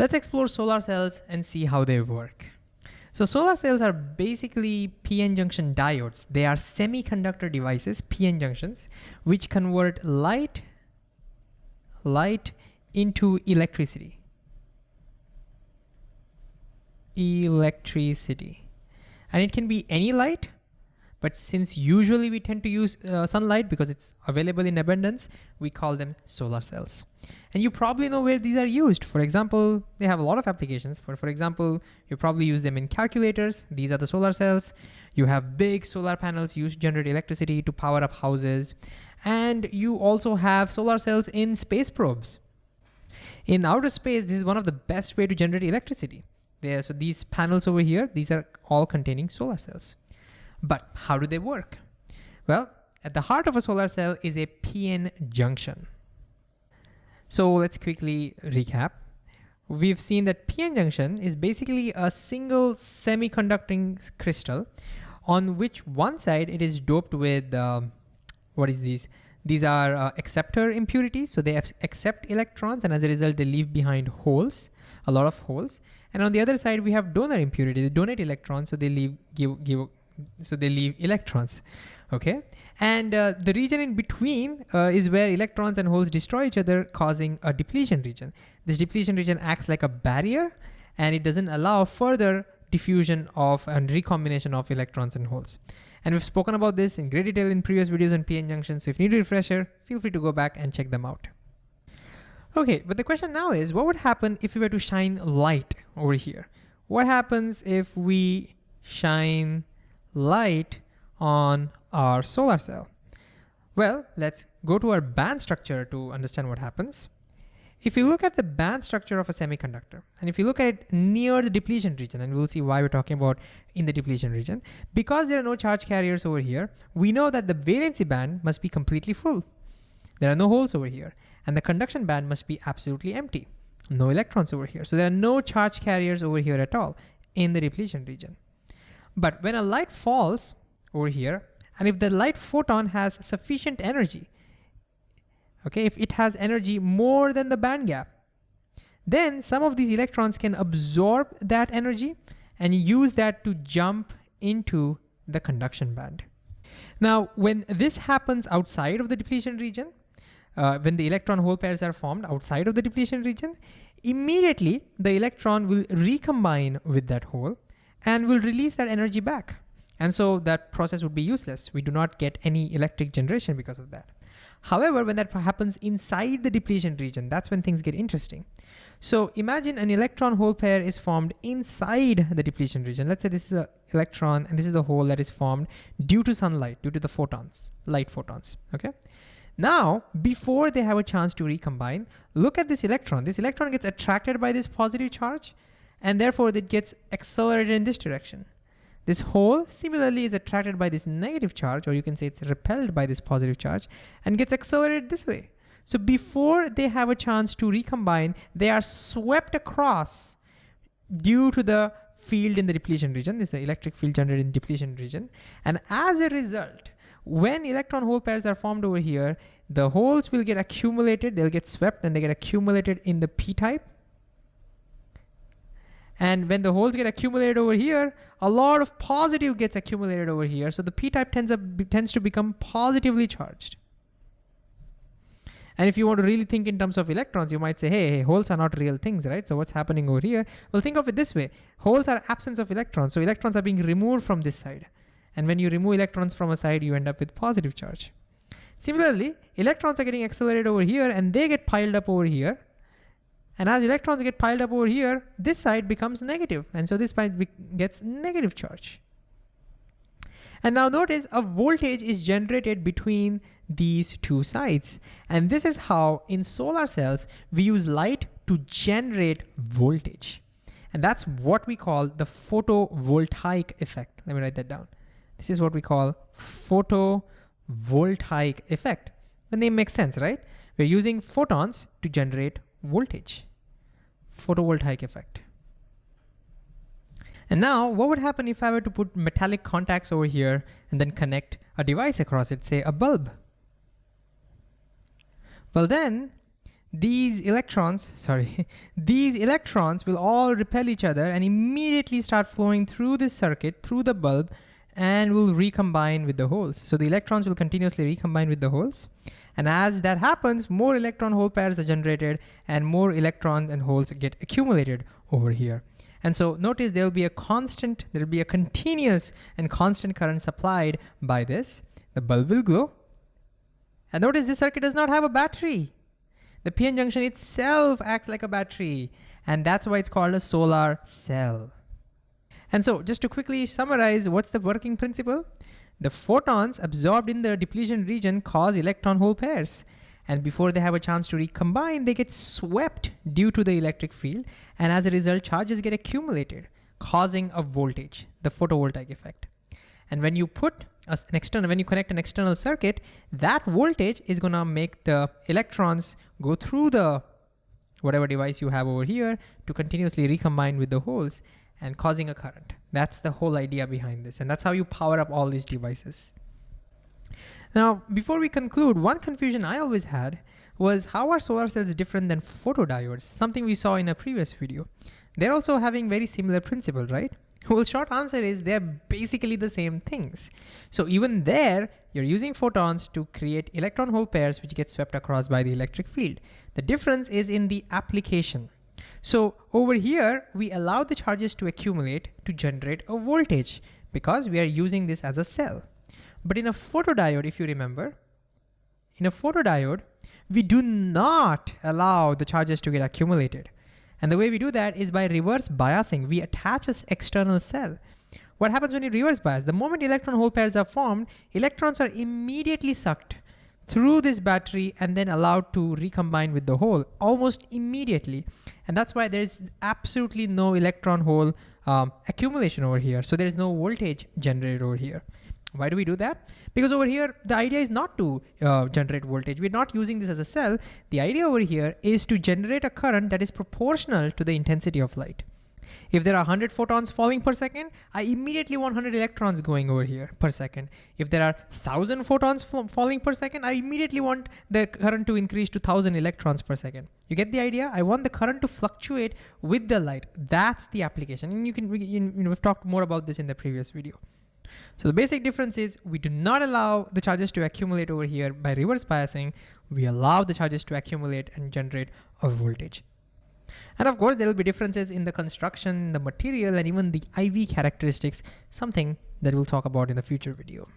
Let's explore solar cells and see how they work. So solar cells are basically PN junction diodes. They are semiconductor devices, PN junctions, which convert light, light into electricity. Electricity. And it can be any light but since usually we tend to use uh, sunlight because it's available in abundance, we call them solar cells. And you probably know where these are used. For example, they have a lot of applications. For, for example, you probably use them in calculators. These are the solar cells. You have big solar panels used to generate electricity to power up houses. And you also have solar cells in space probes. In outer space, this is one of the best way to generate electricity. There, so these panels over here, these are all containing solar cells. But how do they work? Well, at the heart of a solar cell is a PN junction. So let's quickly recap. We've seen that PN junction is basically a single semiconducting crystal on which one side it is doped with, um, what is these? These are uh, acceptor impurities. So they accept electrons and as a result, they leave behind holes, a lot of holes. And on the other side, we have donor impurities. They donate electrons, so they leave, give, give so they leave electrons okay? And uh, the region in between uh, is where electrons and holes destroy each other causing a depletion region. This depletion region acts like a barrier and it doesn't allow further diffusion of and recombination of electrons and holes. And we've spoken about this in great detail in previous videos on PN junctions so if you need a refresher feel free to go back and check them out. Okay but the question now is what would happen if we were to shine light over here? What happens if we shine light on our solar cell? Well, let's go to our band structure to understand what happens. If you look at the band structure of a semiconductor, and if you look at it near the depletion region, and we'll see why we're talking about in the depletion region, because there are no charge carriers over here, we know that the valency band must be completely full. There are no holes over here, and the conduction band must be absolutely empty. No electrons over here. So there are no charge carriers over here at all in the depletion region. But when a light falls over here, and if the light photon has sufficient energy, okay, if it has energy more than the band gap, then some of these electrons can absorb that energy and use that to jump into the conduction band. Now, when this happens outside of the depletion region, uh, when the electron hole pairs are formed outside of the depletion region, immediately the electron will recombine with that hole and will release that energy back. And so that process would be useless. We do not get any electric generation because of that. However, when that happens inside the depletion region, that's when things get interesting. So imagine an electron hole pair is formed inside the depletion region. Let's say this is an electron and this is the hole that is formed due to sunlight, due to the photons, light photons, okay? Now, before they have a chance to recombine, look at this electron. This electron gets attracted by this positive charge and therefore it gets accelerated in this direction. This hole similarly is attracted by this negative charge, or you can say it's repelled by this positive charge, and gets accelerated this way. So before they have a chance to recombine, they are swept across due to the field in the depletion region. This is the electric field generated in depletion region. And as a result, when electron hole pairs are formed over here, the holes will get accumulated, they'll get swept and they get accumulated in the p-type and when the holes get accumulated over here, a lot of positive gets accumulated over here. So the p-type tends, tends to become positively charged. And if you want to really think in terms of electrons, you might say, hey, hey, holes are not real things, right? So what's happening over here? Well, think of it this way. Holes are absence of electrons. So electrons are being removed from this side. And when you remove electrons from a side, you end up with positive charge. Similarly, electrons are getting accelerated over here and they get piled up over here. And as electrons get piled up over here, this side becomes negative, And so this side gets negative charge. And now notice a voltage is generated between these two sides. And this is how in solar cells, we use light to generate voltage. And that's what we call the photovoltaic effect. Let me write that down. This is what we call photovoltaic effect. The name makes sense, right? We're using photons to generate voltage photovoltaic effect. And now what would happen if I were to put metallic contacts over here and then connect a device across it, say a bulb? Well then, these electrons, sorry, these electrons will all repel each other and immediately start flowing through this circuit, through the bulb, and will recombine with the holes. So the electrons will continuously recombine with the holes. And as that happens, more electron hole pairs are generated and more electrons and holes get accumulated over here. And so notice there'll be a constant, there'll be a continuous and constant current supplied by this. The bulb will glow. And notice this circuit does not have a battery. The PN junction itself acts like a battery. And that's why it's called a solar cell. And so just to quickly summarize, what's the working principle? The photons absorbed in the depletion region cause electron hole pairs. And before they have a chance to recombine, they get swept due to the electric field. And as a result, charges get accumulated, causing a voltage, the photovoltaic effect. And when you put an external, when you connect an external circuit, that voltage is gonna make the electrons go through the whatever device you have over here to continuously recombine with the holes and causing a current. That's the whole idea behind this. And that's how you power up all these devices. Now, before we conclude, one confusion I always had was how are solar cells different than photodiodes, something we saw in a previous video. They're also having very similar principle, right? Well, short answer is they're basically the same things. So even there, you're using photons to create electron hole pairs which get swept across by the electric field. The difference is in the application. So over here, we allow the charges to accumulate to generate a voltage because we are using this as a cell. But in a photodiode, if you remember, in a photodiode, we do not allow the charges to get accumulated. And the way we do that is by reverse biasing. We attach this external cell. What happens when you reverse bias? The moment electron hole pairs are formed, electrons are immediately sucked through this battery and then allowed to recombine with the hole almost immediately. And that's why there's absolutely no electron hole um, accumulation over here. So there's no voltage generated over here. Why do we do that? Because over here, the idea is not to uh, generate voltage. We're not using this as a cell. The idea over here is to generate a current that is proportional to the intensity of light. If there are 100 photons falling per second, I immediately want 100 electrons going over here per second. If there are 1000 photons falling per second, I immediately want the current to increase to 1000 electrons per second. You get the idea? I want the current to fluctuate with the light. That's the application. And you can, you know, we've talked more about this in the previous video. So the basic difference is we do not allow the charges to accumulate over here by reverse biasing. We allow the charges to accumulate and generate a voltage. And of course, there will be differences in the construction, the material, and even the IV characteristics, something that we'll talk about in the future video.